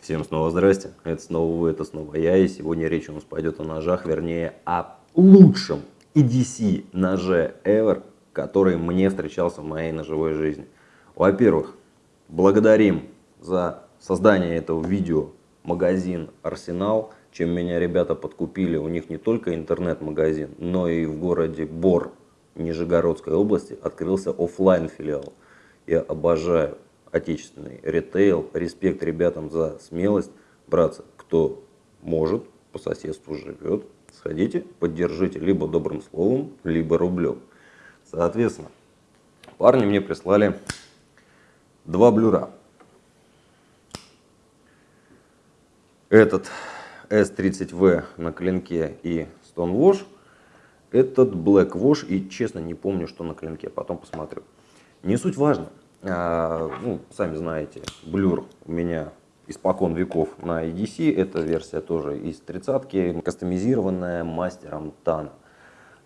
Всем снова здрасте, это снова вы, это снова я, и сегодня речь у нас пойдет о ножах, вернее о лучшем EDC ноже ever, который мне встречался в моей ножевой жизни. Во-первых, благодарим за создание этого видео магазин Арсенал, чем меня ребята подкупили. У них не только интернет-магазин, но и в городе Бор Нижегородской области открылся офлайн филиал. Я обожаю отечественный ритейл. Респект ребятам за смелость. Братцы, кто может, по соседству живет, сходите, поддержите либо добрым словом, либо рублем. Соответственно, парни мне прислали два блюра. Этот S30V на клинке и Stonewash. Этот Black Wash и честно не помню, что на клинке, потом посмотрю. Не суть важно. А, ну, сами знаете, блюр у меня испокон веков на EDC. Эта версия тоже из тридцатки, кастомизированная мастером Тана.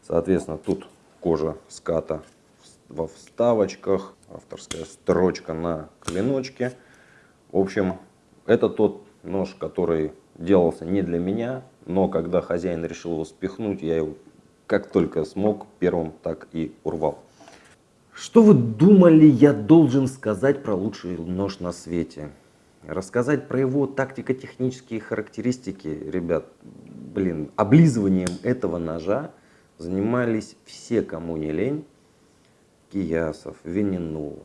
Соответственно, тут кожа ската во вставочках, авторская строчка на клиночке. В общем, это тот нож, который делался не для меня, но когда хозяин решил его спихнуть, я его как только смог, первым так и урвал. Что вы думали, я должен сказать про лучший нож на свете? Рассказать про его тактико-технические характеристики, ребят, блин, облизыванием этого ножа занимались все, кому не лень. Киясов, Винину,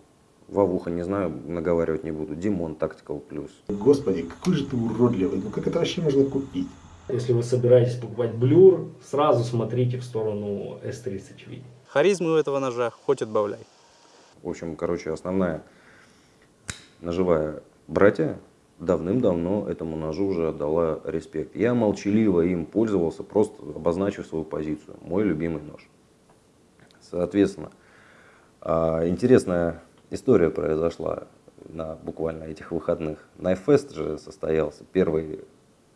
Вавуха, не знаю, наговаривать не буду, Димон Tactical Plus. Господи, какой же ты уродливый, ну как это вообще можно купить? Если вы собираетесь покупать блюр, сразу смотрите в сторону S30V. Харизмы у этого ножа хоть отбавляй. В общем, короче, основная ножевая братья давным-давно этому ножу уже отдала респект. Я молчаливо им пользовался, просто обозначив свою позицию. Мой любимый нож. Соответственно, а, интересная история произошла на буквально этих выходных. Найфест же состоялся, первый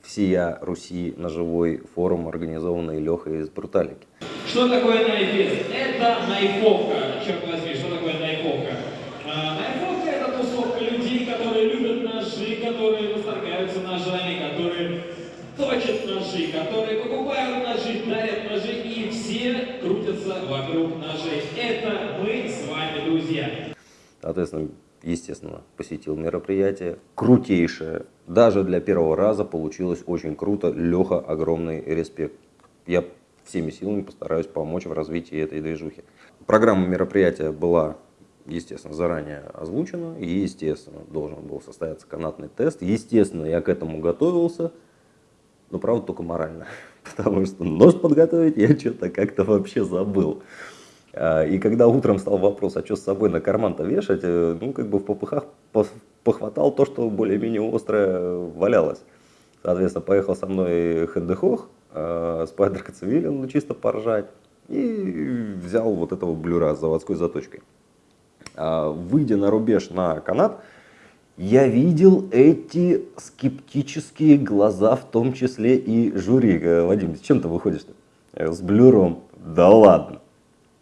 всея Руси ножевой форум, организованный Лехой из Бруталики. Что такое найфест? Это найфовка, черт возьми, что такое найфовка? А, найфовка это тусовка людей, которые любят ножи, которые восторгаются ножами, которые точат ножи, которые покупают ножи, дарят ножи, и все крутятся вокруг ножей. Это мы с вами, друзья. Соответственно, естественно, посетил мероприятие. Крутейшее. Даже для первого раза получилось очень круто. Леха, огромный респект. Я всеми силами постараюсь помочь в развитии этой движухи. Программа мероприятия была, естественно, заранее озвучена. И, естественно, должен был состояться канатный тест. Естественно, я к этому готовился. Но, правда, только морально. Потому что нож подготовить я что-то как-то вообще забыл. А, и когда утром стал вопрос, а что с собой на карман-то вешать, э, ну, как бы в попыхах похватал то, что более-менее острое валялось. Соответственно, поехал со мной Хэндехох, э, Кацевилин, ну, чисто поржать. И взял вот этого блюра с заводской заточкой. А, выйдя на рубеж на канат, я видел эти скептические глаза, в том числе и жюри. Э, Вадим, с чем ты выходишь-то? С блюром? Да ладно.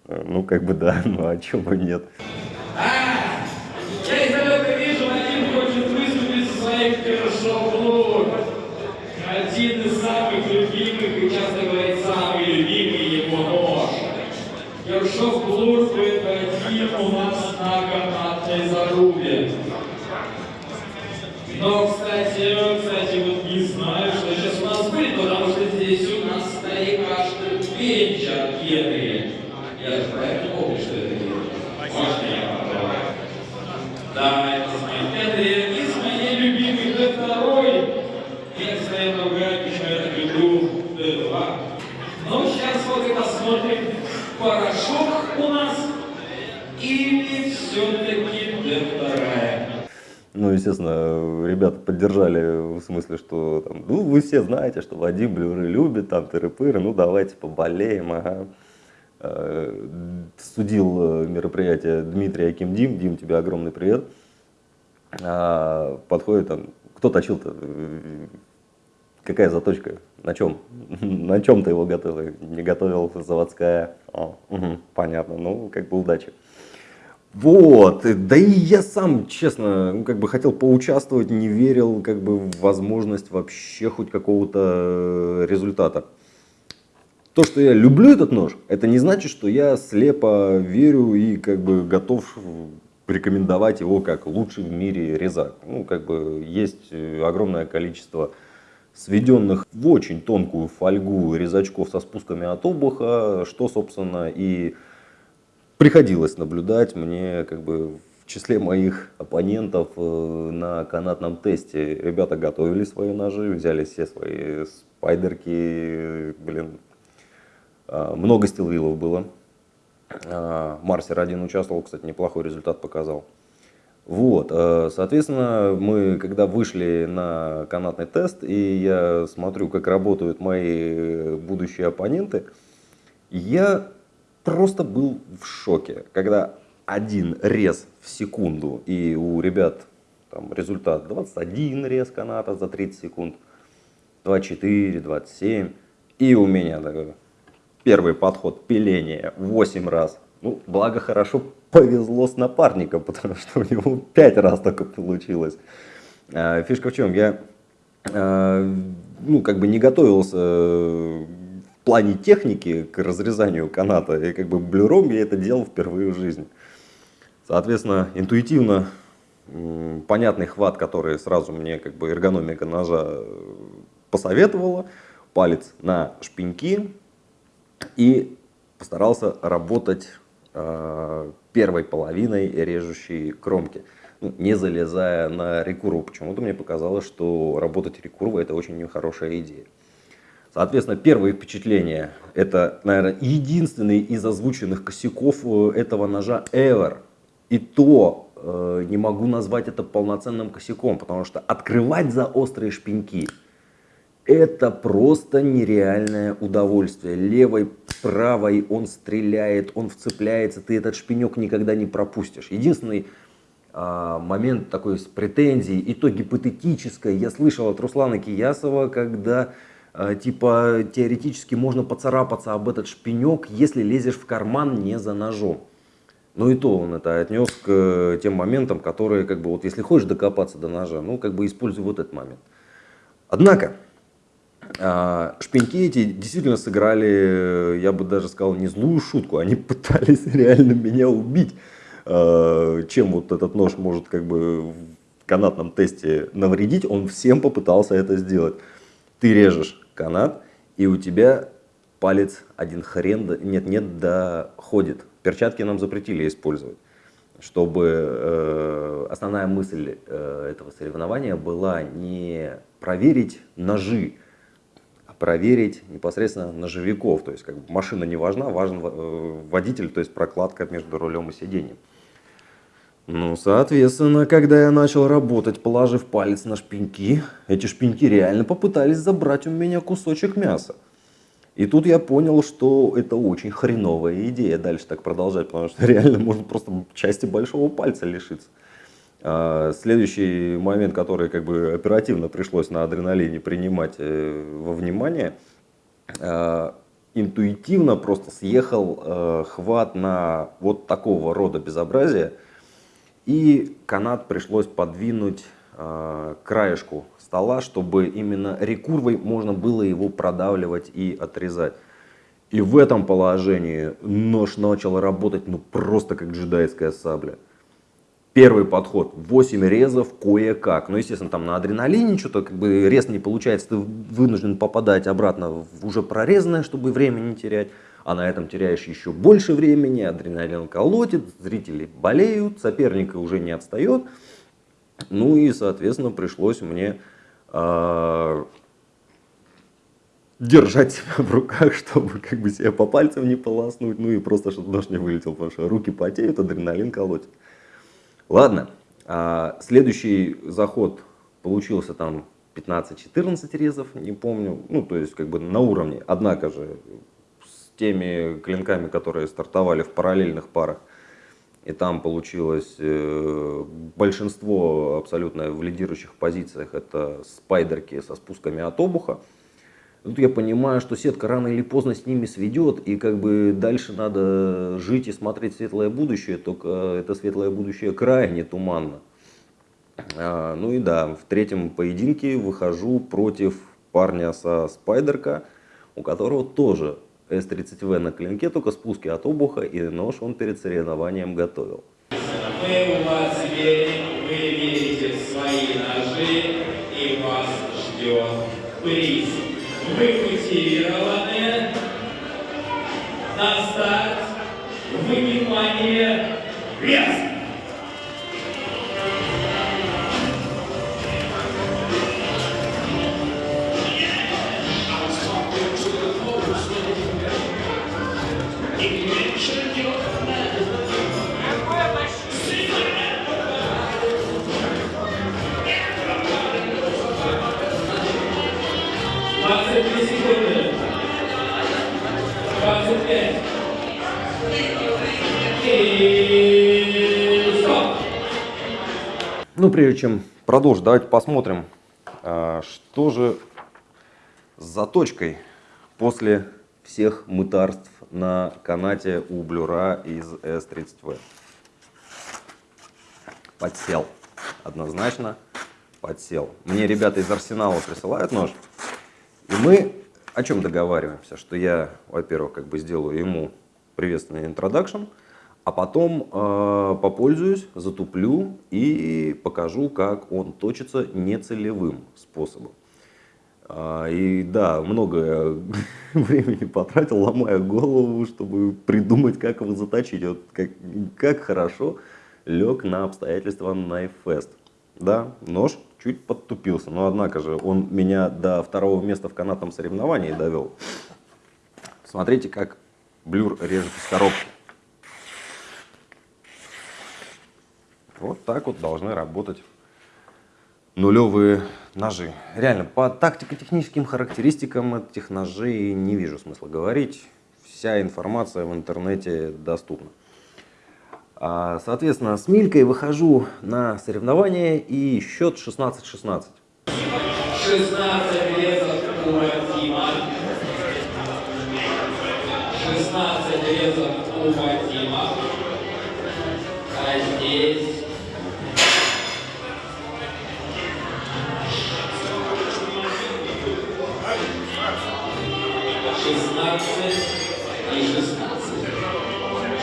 Ну, как бы да, ну а чего бы нет. А, я издалека вижу, Вадим хочет выступить со своим Кершоу Один из самых любимых, и часто говорит, самый любимый его нож. Будет один у нас на канатной зарубе. Но, кстати, кстати, вот не знаю, что сейчас у нас будет, потому что здесь у нас старикашка Пенча от Генри. Я же правильно помню, что это Генри. Можно я попробую? Да, это с моей Генри. И с моей любимой Д2. Если это угадать, я люблю Д2. Ну, сейчас вот и посмотрим, порошок у нас или все-таки Д2. Ну, естественно, ребята поддержали в смысле, что там, ну, вы все знаете, что Вадим Блюры любит, там, тыры-пыры, ну, давайте поболеем, ага. Э, судил мероприятие Дмитрий Аким Дим, Дим, тебе огромный привет. А, подходит там, кто точил-то, какая заточка, на чем, на чем ты его готовил, не готовил, заводская, О, угу, понятно, ну, как бы удачи. Вот, да и я сам, честно, ну, как бы хотел поучаствовать, не верил как бы в возможность вообще хоть какого-то э, результата. То, что я люблю этот нож, это не значит, что я слепо верю и как бы готов рекомендовать его как лучший в мире резак. Ну, как бы есть э, огромное количество сведенных в очень тонкую фольгу резачков со спусками от обуха, что, собственно, и приходилось наблюдать мне как бы в числе моих оппонентов э, на канатном тесте. Ребята готовили свои ножи, взяли все свои спайдерки, блин, а, много стилвилов было. А, Марсер один участвовал, кстати, неплохой результат показал. Вот, э, соответственно, мы когда вышли на канатный тест, и я смотрю, как работают мои будущие оппоненты, я просто был в шоке, когда один рез в секунду, и у ребят там результат 21 рез каната за 30 секунд, 24, 27, и у меня такой первый подход пиление 8 раз. Ну, благо хорошо повезло с напарником, потому что у него 5 раз только получилось. А, Фишка в чем? Я а, ну, как бы не готовился э, в плане техники к разрезанию каната. И как бы блюром я это делал впервые в жизни. Соответственно, интуитивно понятный хват, который сразу мне как бы эргономика ножа э, посоветовала. Палец на шпеньки, и постарался работать э, первой половиной режущей кромки, ну, не залезая на рекурву. Почему-то мне показалось, что работать рекурвой это очень нехорошая идея. Соответственно, первые впечатления, это, наверное, единственный из озвученных косяков э, этого ножа ever. И то э, не могу назвать это полноценным косяком, потому что открывать за острые шпеньки это просто нереальное удовольствие. Левой, правой он стреляет, он вцепляется, ты этот шпинек никогда не пропустишь. Единственный а, момент такой с претензией, и то гипотетическое, я слышал от Руслана Киясова, когда типа теоретически можно поцарапаться об этот шпинек, если лезешь в карман не за ножом. Ну и то он это отнес к э, тем моментам, которые, как бы, вот если хочешь докопаться до ножа, ну как бы используй вот этот момент. Однако, а, Шпеньки эти действительно сыграли, я бы даже сказал, не злую шутку. Они пытались реально меня убить. Чем вот этот нож может как бы в канатном тесте навредить, он всем попытался это сделать. Ты режешь канат, и у тебя палец один хрен, нет-нет, доходит. Перчатки нам запретили использовать чтобы э, основная мысль э, этого соревнования была не проверить ножи, а проверить непосредственно ножевиков. То есть как бы машина не важна, важен э, водитель, то есть прокладка между рулем и сиденьем. Ну, соответственно, когда я начал работать, положив палец на шпеньки, эти шпеньки реально попытались забрать у меня кусочек мяса. И тут я понял, что это очень хреновая идея дальше так продолжать, потому что реально можно просто части большого пальца лишиться. А, Следующий момент, который как бы оперативно пришлось на адреналине принимать э, во внимание, а, интуитивно просто съехал э, хват на вот такого рода безобразие, и канат пришлось подвинуть э, краешку стола, чтобы именно рекурвой можно было его продавливать и отрезать. И в этом положении нож начал работать ну просто как джедайская сабля. Первый подход, 8 резов кое-как. Ну, естественно, там на адреналине что-то, как бы рез не получается, ты вынужден попадать обратно в уже прорезанное, чтобы время не терять. А на этом теряешь еще больше времени, адреналин колотит, зрители болеют, соперник уже не отстает. Ну и, соответственно, пришлось мне э, держать себя в руках, чтобы как бы себя по пальцам не полоснуть, ну и просто чтобы нож не вылетел, потому что руки потеют, адреналин колотит. Ладно, а, следующий заход получился там 15-14 резов, не помню, ну то есть как бы на уровне, однако же теми клинками, которые стартовали в параллельных парах, и там получилось э, большинство абсолютно в лидирующих позициях, это спайдерки со спусками от обуха, Тут я понимаю, что сетка рано или поздно с ними сведет, и как бы дальше надо жить и смотреть светлое будущее, только это светлое будущее крайне туманно. А, ну и да, в третьем поединке выхожу против парня со спайдерка, у которого тоже S30V на клинке, только спуски от обуха, и нож он перед соревнованием готовил. Мы у вас верим, вы верите в свои ножи, и вас ждет приз. Вы мотивированы. На старт. Внимание. Вес! Ну, прежде чем продолжить, давайте посмотрим, а, что же с заточкой после всех мытарств на канате у блюра из S30V. Подсел. Однозначно подсел. Мне ребята из Арсенала присылают нож. И мы о чем договариваемся? Что я, во-первых, как бы сделаю ему приветственный интродакшн, а потом э, попользуюсь, затуплю и покажу, как он точится нецелевым способом. А, И да, много времени потратил, ломая голову, чтобы придумать, как его заточить. Вот как, как хорошо лег на обстоятельства Knifefest. Да, нож чуть подтупился, но однако же он меня до второго места в канатном соревновании довел. Смотрите, как блюр режет из коробки. Вот так вот должны работать нулевые ножи. Реально, по тактико-техническим характеристикам этих ножей не вижу смысла говорить. Вся информация в интернете доступна. А, Соответственно, с Милькой выхожу на соревнования и счет 16-16. 16 резов у Вадима. 16 резов у Вадима. А здесь... Шестнадцать и шестнадцать.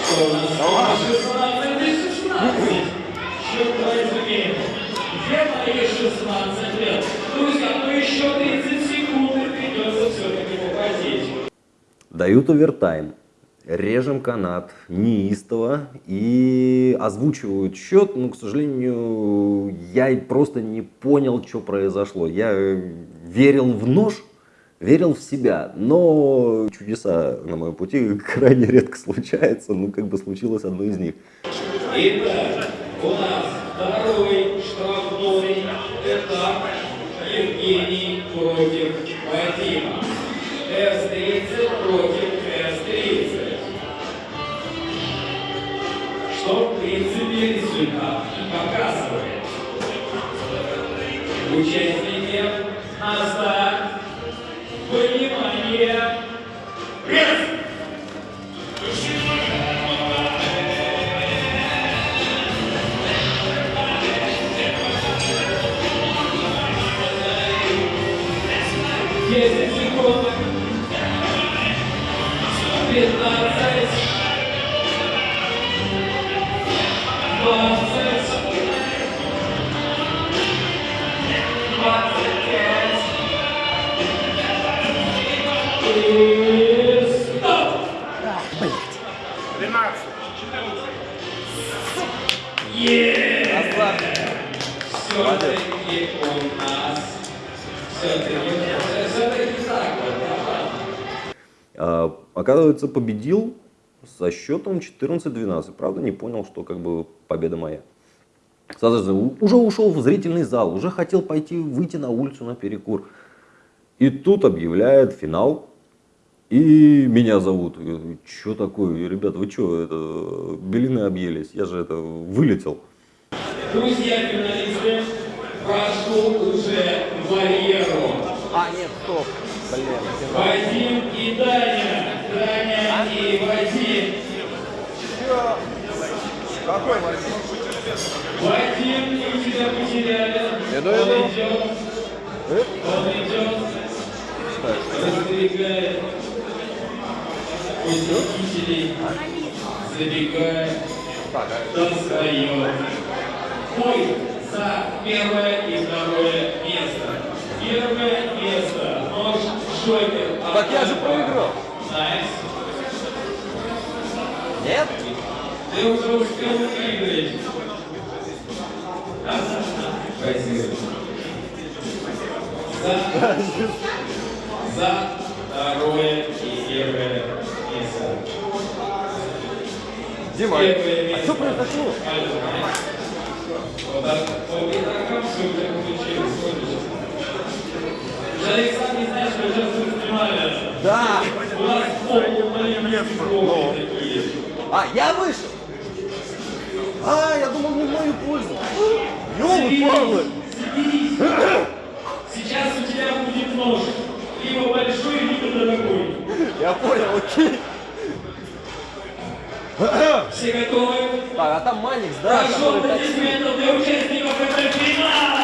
Что у нас? Шестнадцать и шестнадцать. Черт возьми. Где мои 16 лет? Друзья, ну еще 30 секунд и придется все-таки попотеть. Дают овертайм, режем канат неистово и озвучивают счет, но, к сожалению, я просто не понял, что произошло. Я верил в нож, верил в себя, но чудеса на моем пути крайне редко случаются, ну как бы случилось одно из них. Итак, у нас второй штрафной этап Евгений против Вадима. С-30 против С-30. Что, в принципе, результат показывает. Участники Yes, оказывается, победил со счетом 14-12. Правда, не понял, что как бы победа моя. Соответственно, уже ушел в зрительный зал, уже хотел пойти выйти на улицу на перекур. И тут объявляет финал. И меня зовут. Что такое? Ребят, вы что, это, белины объелись? Я же это вылетел. Друзья финалисты, прошу уже барьеру. А, нет, стоп. Вадим и Даня. Даня и Вадим. Какой Вадим? Вадим, мы тебя потеряли. Иду, Он иду. идет. Он идет. Раздвигает. Посетителей. Забегает. Достает. Бой за первое и второе место. Первое место. Нож Джокер. Так я же проиграл. Нет? Ты уже успел выиграть. Спасибо. За, за второе и первое место. Дима, Первое а место. что произошло? Вот так, вот и так все тебя получилось. Александр, не знаешь, что сейчас снимали. Да. У нас полные такие. А, я вышел? А, я думал, не в мою пользу. Ёлы-палы. Сейчас у тебя будет нож. Либо большой, либо дорогой. Я понял, окей. Все готовы? Так, а там Маникс, да? Прошу аплодисментов для участников этого финала!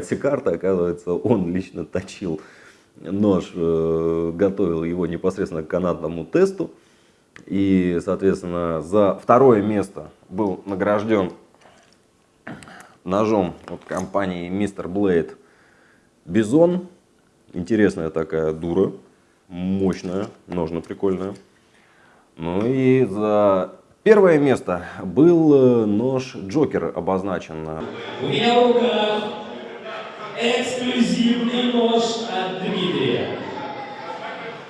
Раскрывает все карты, оказывается, он лично точил нож, э, готовил его непосредственно к канатному тесту. И, соответственно, за второе место был награжден ножом от компании Мистер Блейд Бизон. Интересная такая дура, мощная, ножна прикольная. Ну и за первое место был э, нож Джокер обозначен. У меня в руках эксклюзивный нож от Дмитрия.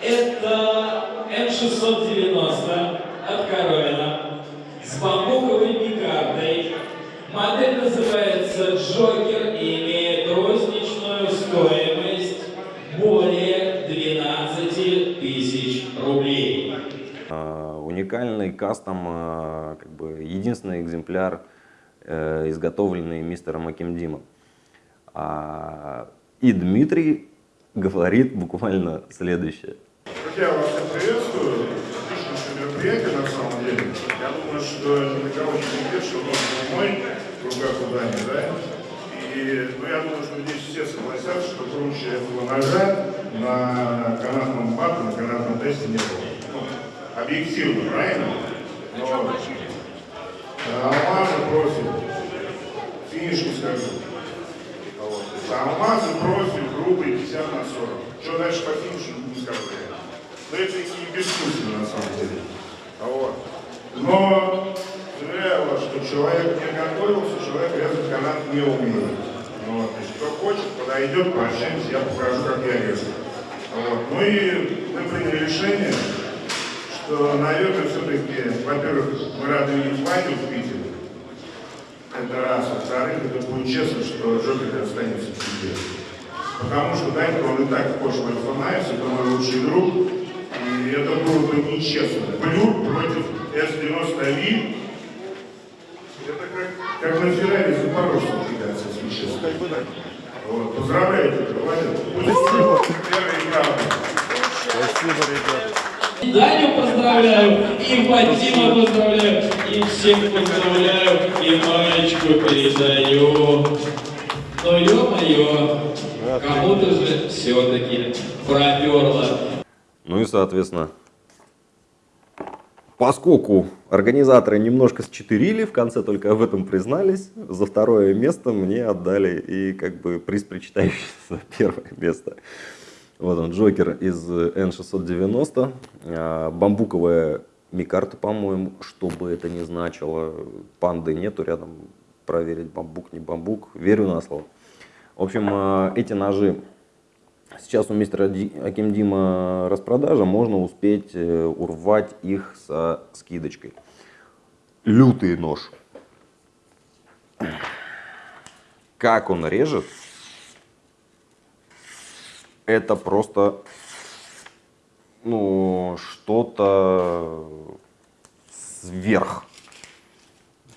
Это М690 от Коровина с бамбуковой пикардой. Модель называется Джокер и имеет розничную стоимость более 12 тысяч рублей. А, Уникальный кастом, а, как бы единственный экземпляр, э, изготовленный мистером Акимдимом. А, И Дмитрий говорит буквально следующее. Друзья, вас всех приветствую. Отличнейшее мероприятие на самом деле. Я думаю, что ни для кого не секрет, что был мой в руках у Дани, да? И ну, я думаю, что здесь все согласятся, что круче этого ножа на канатном бату, на канатном тесте не было. Ну, объективно, правильно? Но э, алмазы профиль, финиш не скажу. Алмазы, профиль, грубый, 50 на 40. Что дальше по финишу, не скажу я. Но это и бессмысленно на самом деле. Вот. Но заверяю вас, что человек не готовился, человек резать канат не умеет. Вот. Значит, кто хочет, подойдет, пообщаемся, я покажу, как я резал. Вот. Ну и мы приняли решение, что, наверное, все-таки, во-первых, мы рады видеть Ваню в Питере. Это раз. Во-вторых, это будет честно, что Джокер останется в себе. Потому что Данька, он и так вхож в Альфа-Найс, это мой лучший друг. И это было бы нечестно. Блюр против С-90 Ви. Это как, как на Феррари Запорожцем кидаться, если честно. Вот, поздравляйте, молодец. Спасибо. Первый. Спасибо, ребят. И Даню поздравляю, и Вадима поздравляю, и всех поздравляю, и маечку передаю. Но ё-моё, кому-то же все-таки проперло. Ну и, соответственно, поскольку организаторы немножко счетырили, в конце только об этом признались, за второе место мне отдали и как бы приз причитающийся за первое место. Вот он, Джокер из N690, а, бамбуковая микарта, по-моему, что бы это ни значило, панды нету рядом, проверить бамбук, не бамбук, верю на слово. В общем, а, эти ножи Сейчас у мистера Ди- Аким Дима распродажа, можно успеть э, урвать их со скидочкой. Лютый нож. Как он режет, это просто ну, что-то сверх.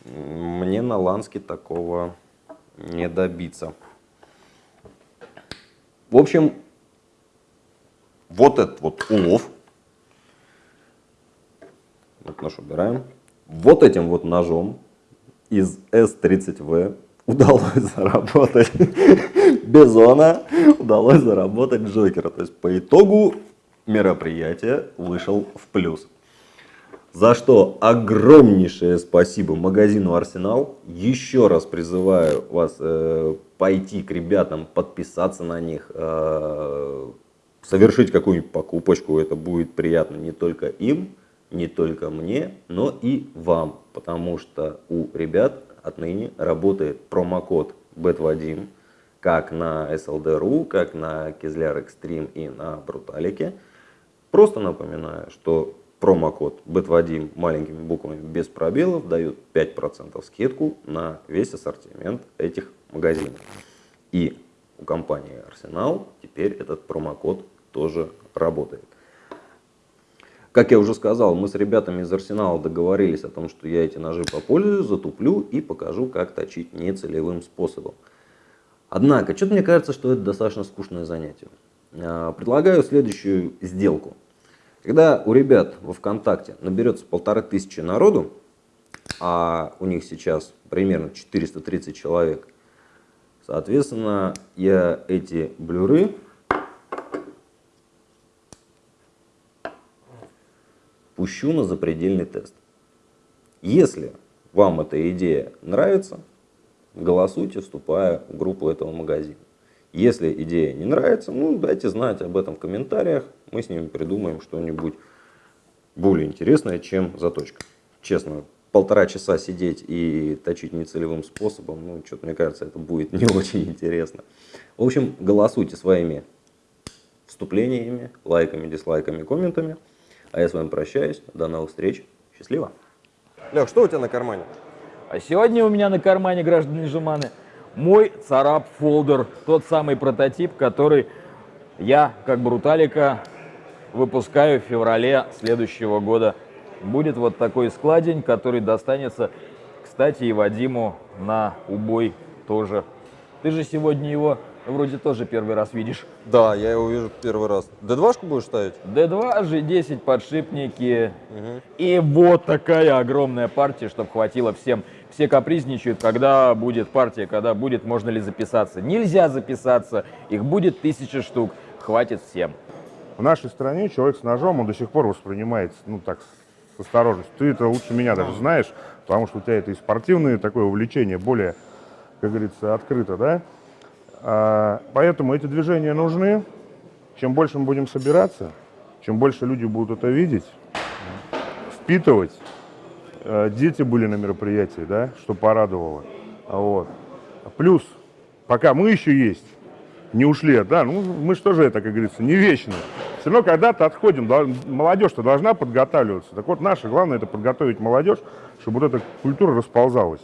Мне на Ланске такого не добиться. В общем, вот этот вот улов. Вот нож убираем. Вот этим вот ножом из S30V удалось заработать Бизона, удалось заработать Джокера. То есть по итогу мероприятие вышел в плюс. За что огромнейшее спасибо магазину Арсенал. Еще раз призываю вас э, пойти к ребятам, подписаться на них, э, совершить какую-нибудь покупочку. Это будет приятно не только им, не только мне, но и вам. Потому что у ребят отныне работает промокод BETVADIM как на SLD.ru, как на Кизляр Extreme и на Бруталике. Просто напоминаю, что промокод BETVADIM маленькими буквами без пробелов дает 5% скидку на весь ассортимент этих магазинов. И у компании Arsenal теперь этот промокод тоже работает. Как я уже сказал, мы с ребятами из Арсенала договорились о том, что я эти ножи попользую, затуплю и покажу, как точить нецелевым способом. Однако, что-то мне кажется, что это достаточно скучное занятие. А, Предлагаю следующую сделку. Когда у ребят во ВКонтакте наберется полторы тысячи народу, а у них сейчас примерно 430 человек, соответственно, я эти блюры пущу на запредельный тест. Если вам эта идея нравится, голосуйте, вступая в группу этого магазина. Если идея не нравится, ну дайте знать об этом в комментариях, мы с ними придумаем что-нибудь более интересное, чем заточка. Честно, полтора часа сидеть и точить нецелевым способом, ну что-то мне кажется, это будет не очень интересно. В общем, голосуйте своими вступлениями, лайками, дизлайками, комментами. А я с вами прощаюсь. До новых встреч. Счастливо. Лех, что у тебя на кармане? А сегодня у меня на кармане, граждане Жеманы, мой царап фолдер, тот самый прототип, который я, как Бруталика, выпускаю в феврале следующего года. Будет вот такой складень, который достанется, кстати, и Вадиму на убой тоже. Ты же сегодня его вроде тоже первый раз видишь. Да, я его вижу первый раз. Д2 будешь ставить? D2, G10 подшипники. И вот такая огромная партия, чтобы хватило всем. Все капризничают, когда будет партия, когда будет, можно ли записаться. Нельзя записаться, их будет тысяча штук, хватит всем. В нашей стране человек с ножом, он до сих пор воспринимается, ну так, с осторожностью. Ты это лучше меня даже знаешь, потому что у тебя это и спортивное такое увлечение, более, как говорится, открыто, да? А, поэтому эти движения нужны. Чем больше мы будем собираться, чем больше люди будут это видеть, впитывать. Э, Дети были на мероприятии, да, что порадовало. Вот. Плюс, пока мы еще есть, не ушли, да, ну мы что же это, как говорится, не вечно. Все равно когда-то отходим, молодежь-то должна подготавливаться. Так вот, наше главное это подготовить молодежь, чтобы вот эта культура расползалась.